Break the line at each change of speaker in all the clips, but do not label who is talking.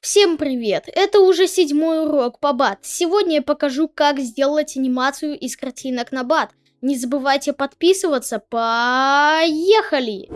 Всем привет! Это уже седьмой урок по бат. Сегодня я покажу, как сделать анимацию из картинок на бат. Не забывайте подписываться. Поехали!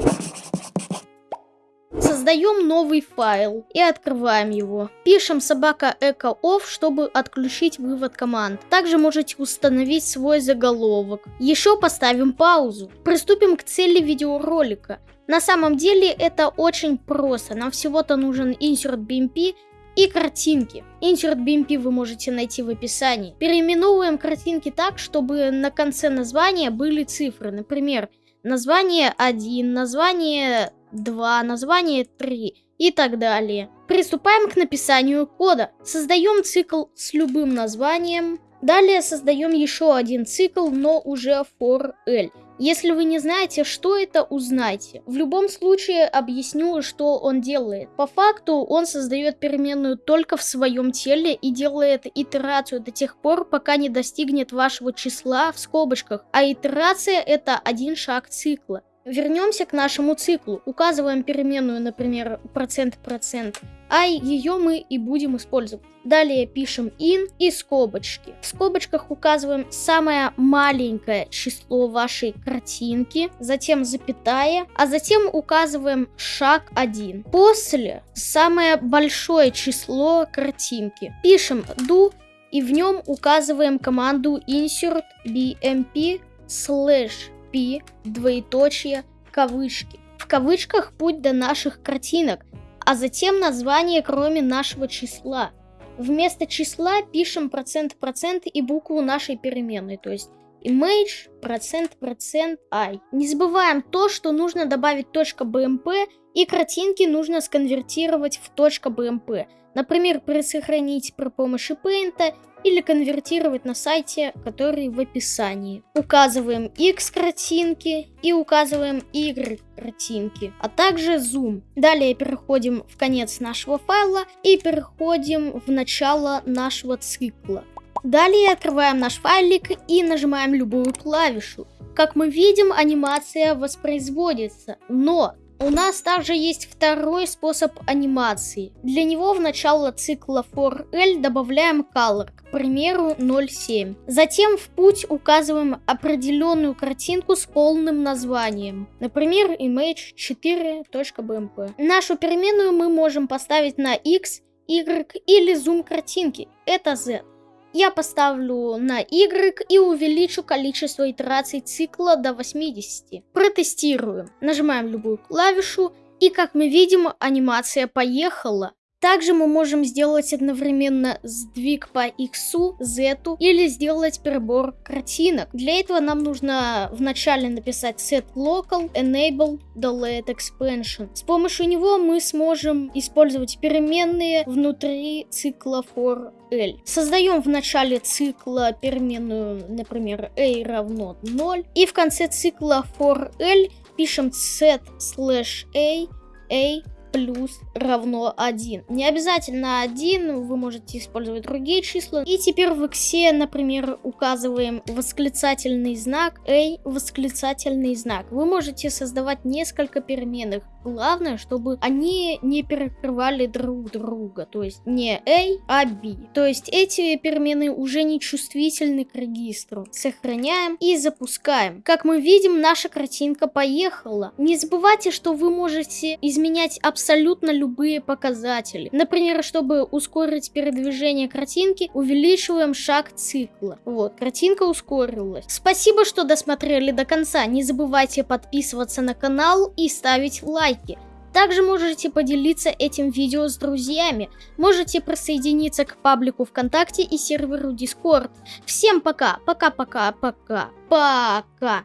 Создаем новый файл и открываем его. Пишем собака echo off, чтобы отключить вывод команд. Также можете установить свой заголовок. Еще поставим паузу. Приступим к цели видеоролика. На самом деле это очень просто. Нам всего-то нужен insert BMP и картинки. Insert BMP вы можете найти в описании. Переименовываем картинки так, чтобы на конце названия были цифры. Например, название 1, название 2, название 3 и так далее. Приступаем к написанию кода. Создаем цикл с любым названием. Далее создаем еще один цикл, но уже for L. Если вы не знаете, что это, узнайте. В любом случае объясню, что он делает. По факту он создает переменную только в своем теле и делает итерацию до тех пор, пока не достигнет вашего числа в скобочках. А итерация это один шаг цикла. Вернемся к нашему циклу. Указываем переменную, например, процент-процент, а ее мы и будем использовать. Далее пишем in и скобочки. В скобочках указываем самое маленькое число вашей картинки, затем запятая, а затем указываем шаг 1. После самое большое число картинки. Пишем do и в нем указываем команду insert bmp slash p, двоеточие, кавычки. В кавычках путь до наших картинок, а затем название кроме нашего числа. Вместо числа пишем процент процент и букву нашей переменной, то есть image процент процент i. Не забываем то, что нужно добавить .bmp и картинки нужно сконвертировать в .bmp. Например, присохранить при помощи Paint или конвертировать на сайте, который в описании. Указываем X картинки и указываем Y картинки, а также Zoom. Далее переходим в конец нашего файла и переходим в начало нашего цикла. Далее открываем наш файлик и нажимаем любую клавишу. Как мы видим, анимация воспроизводится, но у нас также есть второй способ анимации. Для него в начало цикла for L добавляем color, к примеру 0.7. Затем в путь указываем определенную картинку с полным названием. Например, image4.bmp. Нашу переменную мы можем поставить на x, y или зум картинки. Это z я поставлю на Y и увеличу количество итераций цикла до 80. Протестируем. Нажимаем любую клавишу, и как мы видим, анимация поехала. Также мы можем сделать одновременно сдвиг по X, Z или сделать перебор картинок. Для этого нам нужно вначале написать set local enable delete expansion. С помощью него мы сможем использовать переменные внутри цикла for L. Создаем в начале цикла переменную, например, a равно 0. И в конце цикла for L пишем set slash a a плюс равно 1. Не обязательно 1, вы можете использовать другие числа. И теперь в иксе, например, указываем восклицательный знак, a, восклицательный знак. Вы можете создавать несколько переменных. Главное, чтобы они не перекрывали друг друга. То есть не a, а b. То есть эти перемены уже не чувствительны к регистру. Сохраняем и запускаем. Как мы видим, наша картинка поехала. Не забывайте, что вы можете изменять абсолютно абсолютно любые показатели. Например, чтобы ускорить передвижение картинки, увеличиваем шаг цикла. Вот, картинка ускорилась. Спасибо, что досмотрели до конца. Не забывайте подписываться на канал и ставить лайки. Также можете поделиться этим видео с друзьями. Можете присоединиться к паблику ВКонтакте и серверу Discord. Всем пока, пока-пока-пока, пока.